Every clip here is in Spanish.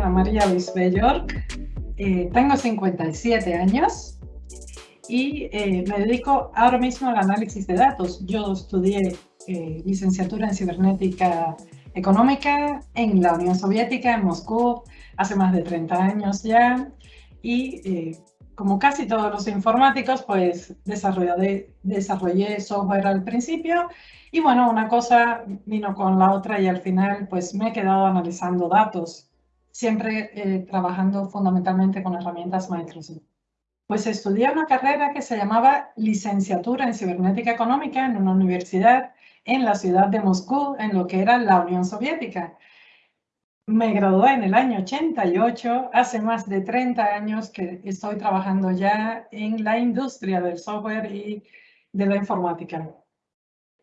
Ana María Luis York, eh, tengo 57 años y eh, me dedico ahora mismo al análisis de datos. Yo estudié eh, licenciatura en cibernética económica en la Unión Soviética, en Moscú, hace más de 30 años ya. Y como casi todos los informáticos, pues desarrollé, desarrollé software al principio y bueno, una cosa vino con la otra y al final pues me he quedado analizando datos, siempre eh, trabajando fundamentalmente con herramientas Microsoft. Pues estudié una carrera que se llamaba Licenciatura en Cibernética Económica en una universidad en la ciudad de Moscú, en lo que era la Unión Soviética. Me gradué en el año 88, hace más de 30 años que estoy trabajando ya en la industria del software y de la informática.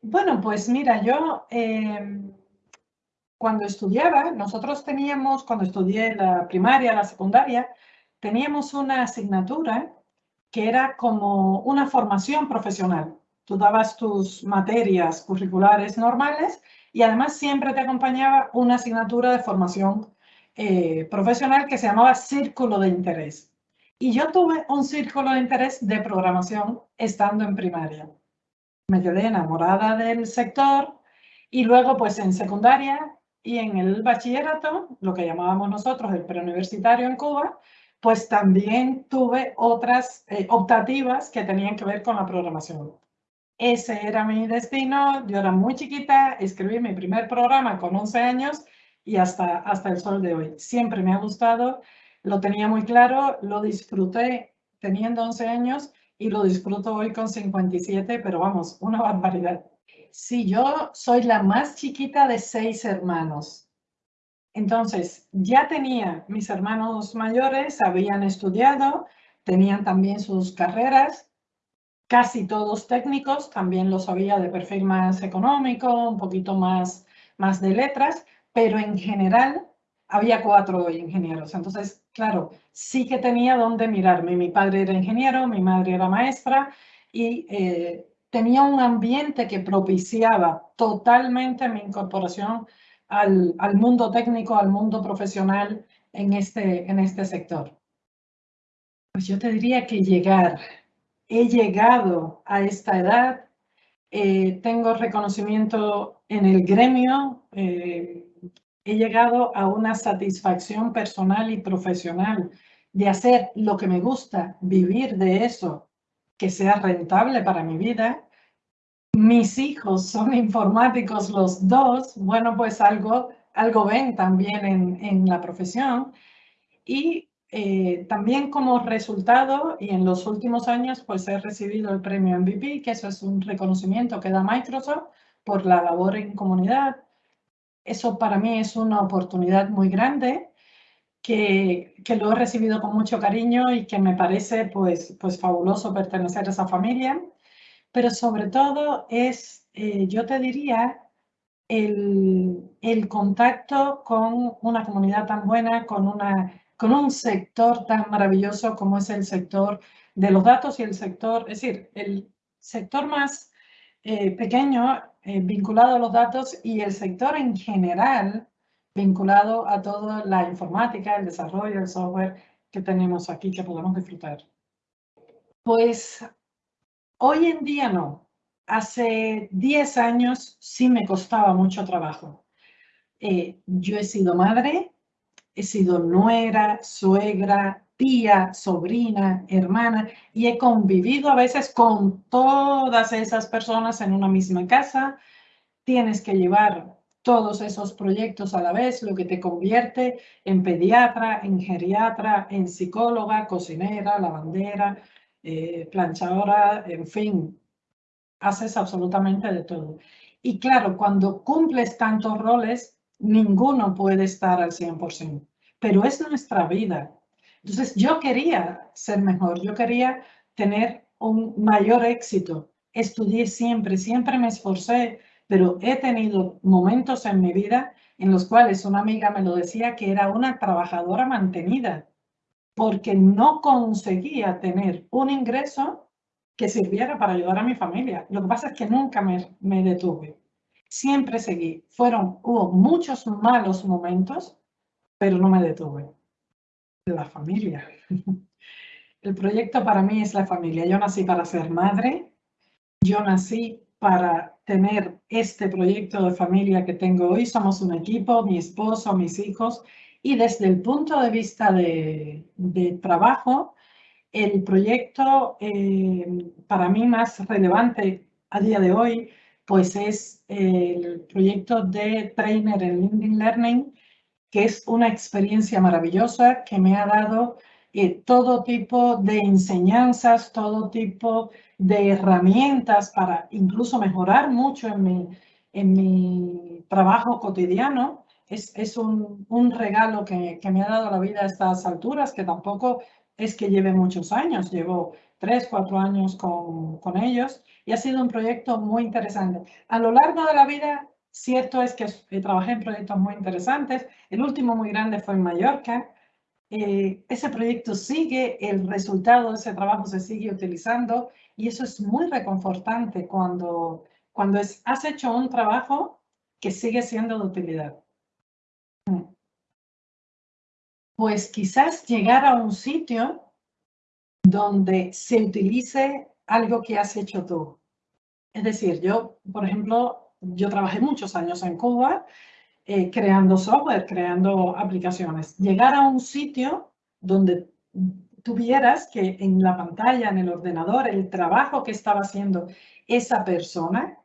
Bueno, pues mira, yo em, cuando estudiaba, nosotros teníamos, cuando estudié la primaria, la secundaria, teníamos una asignatura que era como una formación profesional. Tú dabas tus materias curriculares normales y además siempre te acompañaba una asignatura de formación eh, profesional que se llamaba Círculo de Interés. Y yo tuve un círculo de interés de programación estando en primaria. Me quedé enamorada del sector y luego pues en secundaria y en el bachillerato, lo que llamábamos nosotros el preuniversitario en Cuba, pues también tuve otras eh, optativas que tenían que ver con la programación. Ese era mi destino. Yo era muy chiquita, escribí mi primer programa con 11 años y hasta, hasta el sol de hoy. Siempre me ha gustado, lo tenía muy claro, lo disfruté teniendo 11 años y lo disfruto hoy con 57, pero vamos, una barbaridad. Sí, yo soy la más chiquita de seis hermanos. Entonces, ya tenía mis hermanos mayores, habían estudiado, tenían también sus carreras casi todos técnicos, también los había de perfil más económico, un poquito más, más de letras, pero en general había cuatro ingenieros. Entonces, claro, sí que tenía donde mirarme. Mi padre era ingeniero, mi madre era maestra y eh, tenía un ambiente que propiciaba totalmente mi incorporación al, al, mundo técnico, al mundo profesional en este, en este sector. Pues yo te diría que llegar he llegado a esta edad, eh, tengo reconocimiento en el gremio, eh, he llegado a una satisfacción personal y profesional de hacer lo que me gusta, vivir de eso, que sea rentable para mi vida. Mis hijos son informáticos los dos, bueno, pues algo, algo ven también en, en la profesión. Y eh, también como resultado, y en los últimos años, pues he recibido el premio MVP, que eso es un reconocimiento que da Microsoft por la labor en comunidad. Eso para mí es una oportunidad muy grande que, lo he recibido con mucho cariño y que me parece pues, pues fabuloso pertenecer a esa familia. Pero sobre todo es, eh, yo te diría, el, el contacto con una comunidad tan buena, con una con un sector tan maravilloso como es el sector de los datos y el sector, es decir, el sector más eh, pequeño eh, vinculado a los datos y el sector en general vinculado a toda la informática, el desarrollo, el software que tenemos aquí que podemos disfrutar. Pues hoy en día no. Hace 10 años sí me costaba mucho trabajo. Eh, yo he sido madre, he sido nuera, suegra, tía, sobrina, hermana y he convivido a veces con todas esas personas en una misma casa. Tienes que llevar todos esos proyectos a la vez, lo que te convierte en pediatra, en geriatra, en psicóloga, cocinera, lavandera, eh, planchadora, en fin, haces absolutamente de todo. Y claro, cuando cumples tantos roles, ninguno puede estar al 100%, pero es nuestra vida. Entonces yo quería ser mejor, yo quería tener un mayor éxito. Estudié siempre, siempre me esforcé, pero he tenido momentos en mi vida en los cuales una amiga me lo decía que era una trabajadora mantenida porque no conseguía tener un ingreso que sirviera para ayudar a mi familia. Lo que pasa es que nunca me, me detuve siempre seguí. Fueron, hubo muchos malos momentos, pero no me detuve. La familia. El proyecto para mí es la familia. Yo nací para ser madre, yo nací para tener este proyecto de familia que tengo hoy. Somos un equipo, mi esposo, mis hijos, y desde el punto de vista de, trabajo, el proyecto eh, para mí más relevante a día de hoy, pues es el proyecto de Trainer en LinkedIn Learning, que es una experiencia maravillosa que me ha dado eh, todo tipo de enseñanzas, todo tipo de herramientas para incluso mejorar mucho en mi, en mi trabajo cotidiano. Es, es un, un, regalo que, que, me ha dado la vida a estas alturas, que tampoco es que lleve muchos años, llevo tres, cuatro años con, con ellos y ha sido un proyecto muy interesante. A lo largo de la vida, cierto es que trabajé en proyectos muy interesantes. El último muy grande fue en Mallorca, eh, ese proyecto sigue, el resultado de ese trabajo se sigue utilizando y eso es muy reconfortante cuando, cuando has hecho un trabajo que sigue siendo de utilidad. Pues quizás llegar a un sitio donde se utilice algo que has hecho tú. Es decir, yo, por ejemplo, yo trabajé muchos años en Cuba eh, creando software, creando aplicaciones. Llegar a un sitio donde tuvieras que en la pantalla, en el ordenador, el trabajo que estaba haciendo esa persona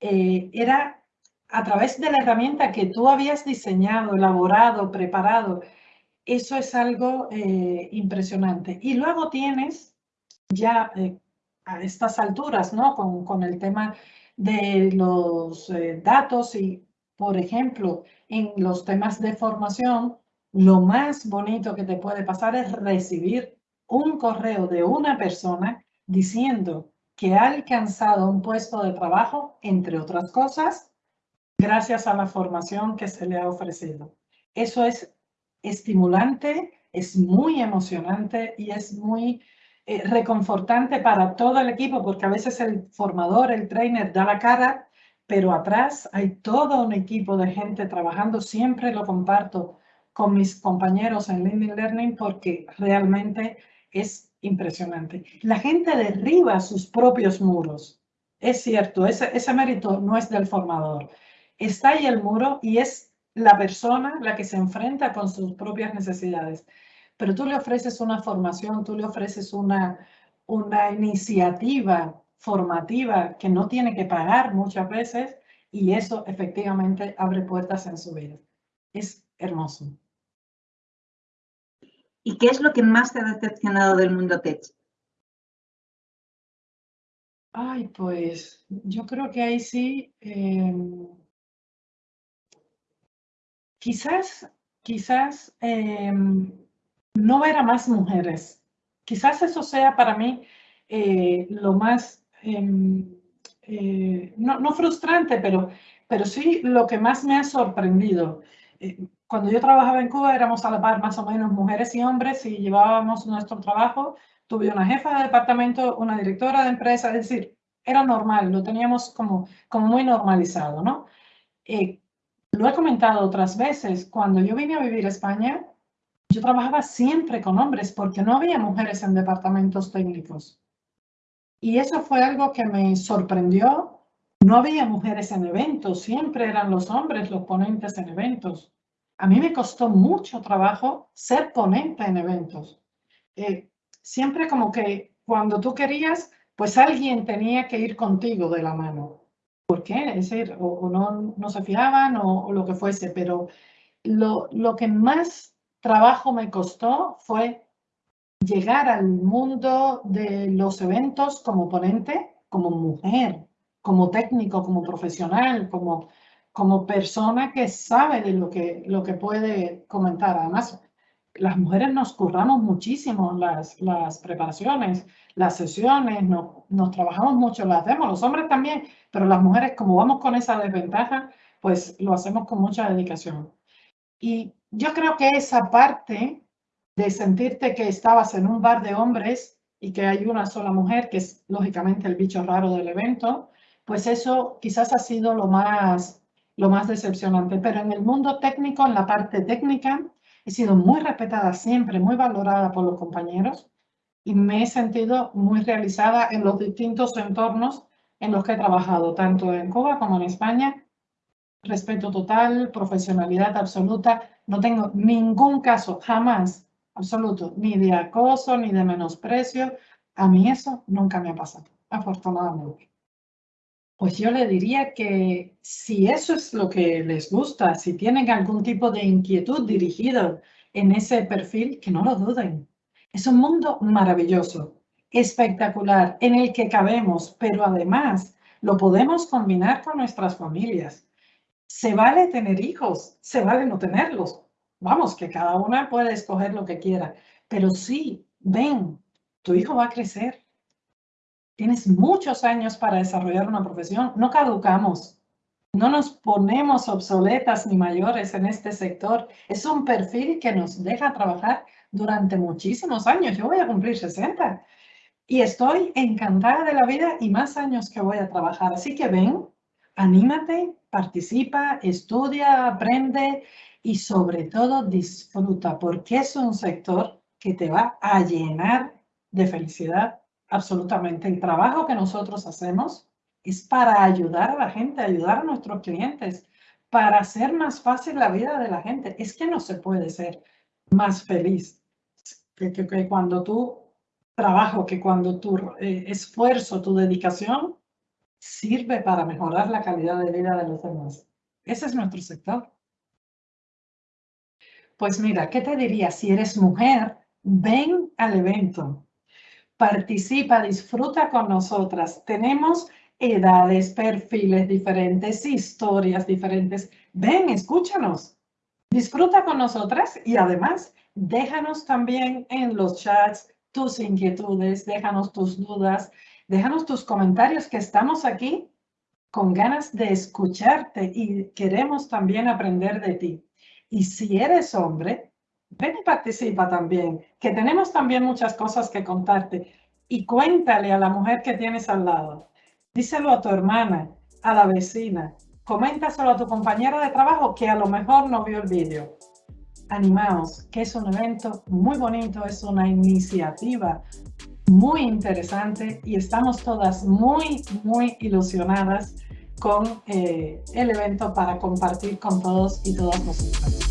eh, era a través de la herramienta que tú habías diseñado, elaborado, preparado. Eso es algo eh, impresionante. Y luego tienes ya a estas alturas, ¿no? Con, con, el tema de los datos y por ejemplo, en los temas de formación, lo más bonito que te puede pasar es recibir un correo de una persona diciendo que ha alcanzado un puesto de trabajo, entre otras cosas, gracias a la formación que se le ha ofrecido. Eso es estimulante, es muy emocionante y es muy eh, reconfortante para todo el equipo, porque a veces el formador, el trainer, da la cara pero atrás hay todo un equipo de gente trabajando. Siempre lo comparto con mis compañeros en LinkedIn Learning porque realmente es impresionante. La gente derriba sus propios muros. Es cierto, ese, ese mérito no es del formador. Está ahí el muro y es la persona la que se enfrenta con sus propias necesidades. Pero tú le ofreces una formación, tú le ofreces una, una iniciativa formativa que no tiene que pagar muchas veces y eso efectivamente abre puertas en su vida. Es hermoso. ¿Y qué es lo que más te ha decepcionado del mundo tech? Ay, pues yo creo que ahí sí, em, quizás, quizás em, no ver a más mujeres. Quizás eso sea para mí eh, lo más eh, no, frustrante, pero, pero sí lo que más me ha sorprendido. Eh, cuando yo trabajaba en Cuba éramos a la par más o menos mujeres y hombres y llevábamos nuestro trabajo. Tuve una jefa de departamento, una directora de empresa, es decir, era normal, lo teníamos como, como muy normalizado, ¿no? Eh, lo he comentado otras veces, cuando yo vine a vivir a España, yo trabajaba siempre con hombres porque no había mujeres en departamentos técnicos. Y eso fue algo que me sorprendió. No había mujeres en eventos, siempre eran los hombres los ponentes en eventos. A mí me costó mucho trabajo ser ponente en eventos. Eh, siempre como que cuando tú querías, pues alguien tenía que ir contigo de la mano. ¿Por qué? Es decir, o, no, no, se fiaban o, o, lo que fuese, pero lo, lo que más trabajo me costó fue llegar al mundo de los eventos como ponente, como mujer, como técnico, como profesional, como, como persona que sabe de lo que, lo que puede comentar. Además, las mujeres nos curramos muchísimo las, las preparaciones, las sesiones, no, nos trabajamos mucho, las hacemos, los hombres también, pero las mujeres, como vamos con esa desventaja, pues lo hacemos con mucha dedicación. Y yo creo que esa parte de sentirte que estabas en un bar de hombres y que hay una sola mujer, que es lógicamente el bicho raro del evento, pues eso quizás ha sido lo más lo más decepcionante. Pero en el mundo técnico, en la parte técnica, he sido muy respetada siempre, muy valorada por los compañeros y me he sentido muy realizada en los distintos entornos en los que he trabajado, tanto en Cuba como en España. Respeto total, profesionalidad absoluta. No tengo ningún caso, jamás, absoluto, ni de acoso, ni de menosprecio. A mí eso nunca me ha pasado, afortunadamente. Pues yo le diría que si eso es lo que les gusta, si tienen algún tipo de inquietud dirigido en ese perfil, que no lo duden. Es un mundo maravilloso, espectacular, en el que cabemos, pero además lo podemos combinar con nuestras familias. Se vale tener hijos, se vale no tenerlos. Vamos, que cada una puede escoger lo que quiera, pero sí, ven, tu hijo va a crecer, Tienes muchos años para desarrollar una profesión. No caducamos. No nos ponemos obsoletas ni mayores en este sector. Es un perfil que nos deja trabajar durante muchísimos años. Yo voy a cumplir 60 y estoy encantada de la vida y más años que voy a trabajar. Así que ven, anímate, participa, estudia, aprende y sobre todo disfruta porque es un sector que te va a llenar de felicidad absolutamente. El trabajo que nosotros hacemos es para ayudar a la gente, ayudar a nuestros clientes, para hacer más fácil la vida de la gente. Es que no se puede ser más feliz que, que, cuando tu trabajo, que cuando tu eh, esfuerzo, tu dedicación sirve para mejorar la calidad de vida de los demás. Ese es nuestro sector. Pues mira, ¿qué te diría? Si eres mujer, ven al evento participa, disfruta con nosotras. Tenemos edades, perfiles diferentes, historias diferentes. Ven, escúchanos. Disfruta con nosotras y además déjanos también en los chats tus inquietudes, déjanos tus dudas, déjanos tus comentarios que estamos aquí con ganas de escucharte y queremos también aprender de ti. Y si eres hombre, ven y participa también, que tenemos también muchas cosas que contarte. Y cuéntale a la mujer que tienes al lado. Díselo a tu hermana, a la vecina. Coméntaselo a tu compañera de trabajo que a lo mejor no vio el vídeo. Animaos, que es un evento muy bonito, es una iniciativa muy interesante y estamos todas muy, muy ilusionadas con eh, el evento para compartir con todos y todas nosotras.